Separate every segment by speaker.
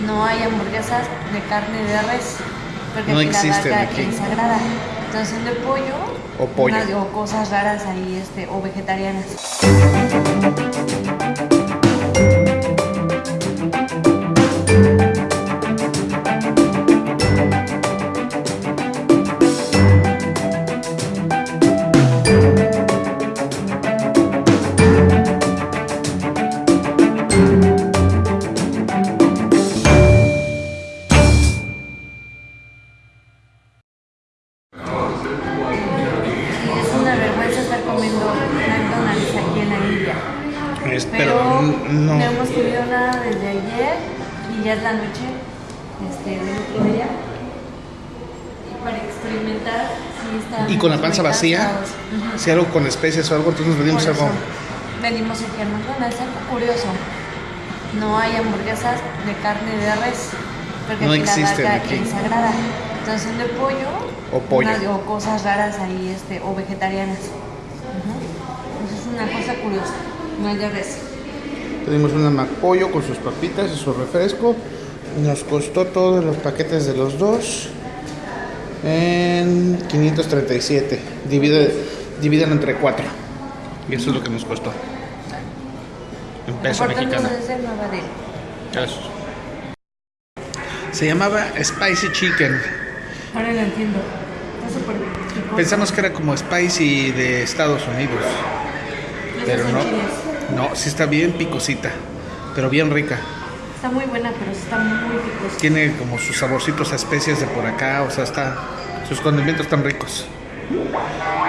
Speaker 1: no hay hamburguesas de carne de res, porque
Speaker 2: No
Speaker 1: aquí la vaca
Speaker 2: aquí.
Speaker 1: es sagrada. Entonces son de pollo,
Speaker 2: O pollo.
Speaker 1: unas- o cosas raras ahí, este, o vegetarianas. Comiendo McDonald's aquí en la India.
Speaker 2: Es-
Speaker 1: Pero,
Speaker 2: no.
Speaker 1: no hemos comido nada desde ayer y ya es la noche este, del otro día. Y para experimentar si está
Speaker 2: Y con la panza vacía, si algo con especies o algo, entonces nos venimos algo.
Speaker 1: Venimos aquí a McDonald's, algo curioso. No hay hamburguesas de carne de res, porque
Speaker 2: No
Speaker 1: aquí la
Speaker 2: existen
Speaker 1: vaca
Speaker 2: aquí.
Speaker 1: es sagrada. Entonces de pollo,
Speaker 2: O pollo.
Speaker 1: o cosas raras ahí, este, o vegetarianas. Una cosa curiosa, no hay de res.
Speaker 2: Pedimos una McPollo con sus papitas y su refresco. Nos costó todos los paquetes de los dos en 537. Divide, divídelo entre cuatro. Y eso es lo que nos costó. En peso mexicano. Eso. Se llamaba Spicy Chicken.
Speaker 1: Ahora lo entiendo. Está súper picoso.
Speaker 2: Pensamos que era como Spicy de Estados Unidos. Pero no. No, sí está bien picosita. Pero bien rica.
Speaker 1: Está muy buena, pero sí está muy picosa.
Speaker 2: Tiene como sus saborcitos a especias de por acá, o sea, está sus condimentos están ricos.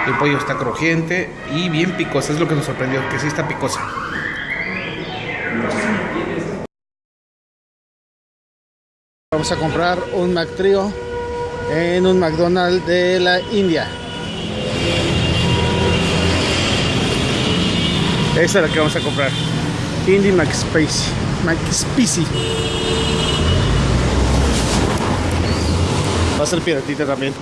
Speaker 2: El pollo está crujiente y bien picosa, es lo que nos sorprendió, que sí está picosa. Vamos a comprar un McTrio en un McDonald's de la India. Esa es la que vamos a comprar. Indie McSpace. McSpicy. Va a ser piratita también.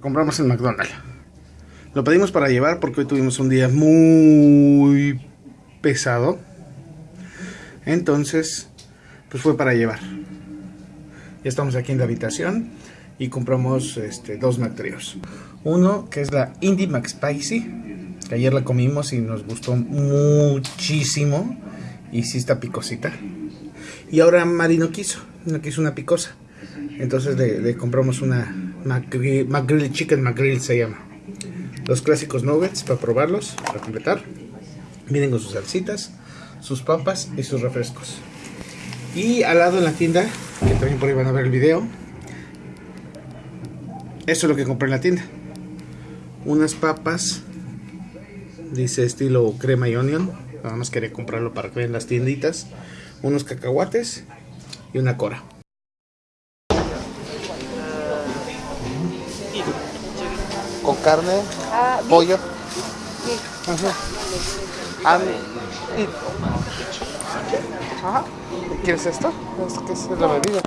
Speaker 2: Compramos en McDonald's. Lo pedimos para llevar porque hoy tuvimos un día muy pesado. Entonces, pues fue para llevar. Ya estamos aquí en la habitación y compramos este, dos McTrios. Uno que es la Indie McSpicy, que ayer la comimos y nos gustó muchísimo. Y sí está picosita. Y ahora Mari no quiso, no quiso una picosa. Entonces le, compramos una McGrill, McGrill Chicken McGrill se llama. Los clásicos nuggets para probarlos, para completar. Vienen con sus salsitas, sus papas y sus refrescos. Y al lado en la tienda, que también por ahí van a ver el video, eso es lo que compré en la tienda. Unas papas, dice estilo crema y onion. Nada más quería comprarlo para que vean las tienditas. Unos cacahuates y una cora. Con carne, pollo. Ajá. And it. Ajá. ¿Quieres? ¿Esto qué es la bebida?